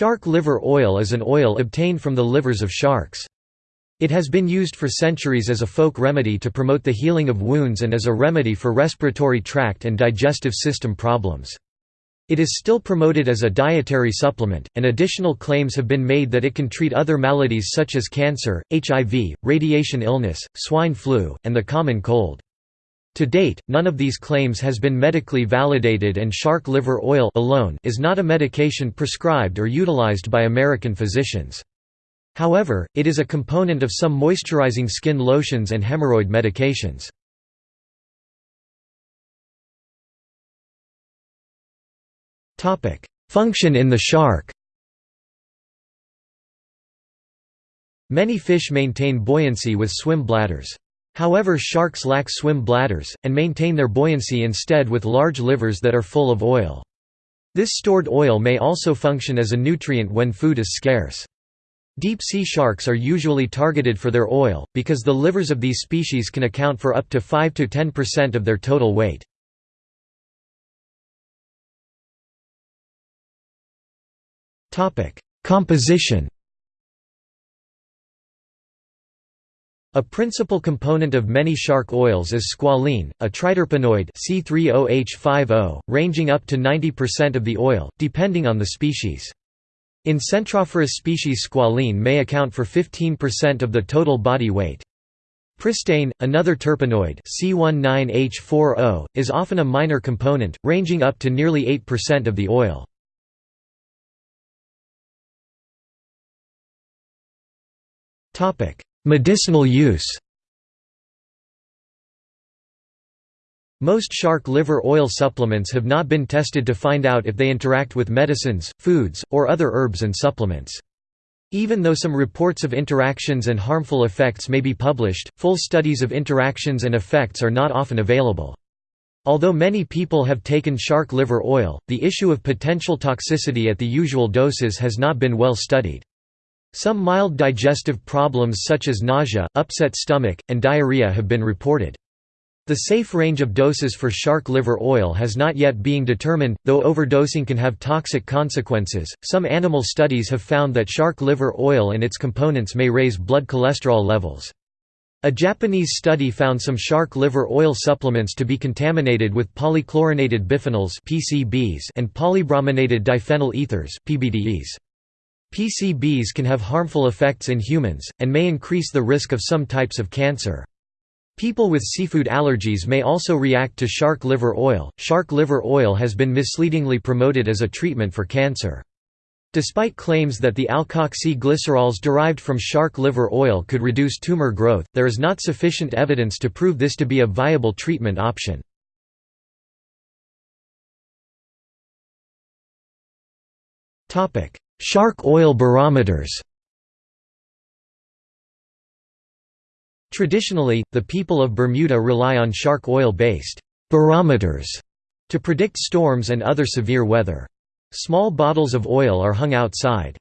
Shark liver oil is an oil obtained from the livers of sharks. It has been used for centuries as a folk remedy to promote the healing of wounds and as a remedy for respiratory tract and digestive system problems. It is still promoted as a dietary supplement, and additional claims have been made that it can treat other maladies such as cancer, HIV, radiation illness, swine flu, and the common cold. To date, none of these claims has been medically validated and shark liver oil alone is not a medication prescribed or utilized by American physicians. However, it is a component of some moisturizing skin lotions and hemorrhoid medications. Function in the shark Many fish maintain buoyancy with swim bladders. However sharks lack swim bladders, and maintain their buoyancy instead with large livers that are full of oil. This stored oil may also function as a nutrient when food is scarce. Deep-sea sharks are usually targeted for their oil, because the livers of these species can account for up to 5–10% of their total weight. Composition A principal component of many shark oils is squalene, a triterpenoid C30H50, ranging up to 90% of the oil, depending on the species. In Centrophorus species squalene may account for 15% of the total body weight. Pristane, another terpenoid C19H40, is often a minor component, ranging up to nearly 8% of the oil. Topic: Medicinal use Most shark liver oil supplements have not been tested to find out if they interact with medicines, foods, or other herbs and supplements. Even though some reports of interactions and harmful effects may be published, full studies of interactions and effects are not often available. Although many people have taken shark liver oil, the issue of potential toxicity at the usual doses has not been well studied. Some mild digestive problems such as nausea, upset stomach, and diarrhea have been reported. The safe range of doses for shark liver oil has not yet been determined, though overdosing can have toxic consequences. Some animal studies have found that shark liver oil and its components may raise blood cholesterol levels. A Japanese study found some shark liver oil supplements to be contaminated with polychlorinated biphenyls (PCBs) and polybrominated diphenyl ethers (PBDEs). PCBs can have harmful effects in humans, and may increase the risk of some types of cancer. People with seafood allergies may also react to shark liver oil. Shark liver oil has been misleadingly promoted as a treatment for cancer. Despite claims that the alkoxy-glycerols derived from shark liver oil could reduce tumor growth, there is not sufficient evidence to prove this to be a viable treatment option. Shark oil barometers Traditionally, the people of Bermuda rely on shark oil-based barometers to predict storms and other severe weather. Small bottles of oil are hung outside.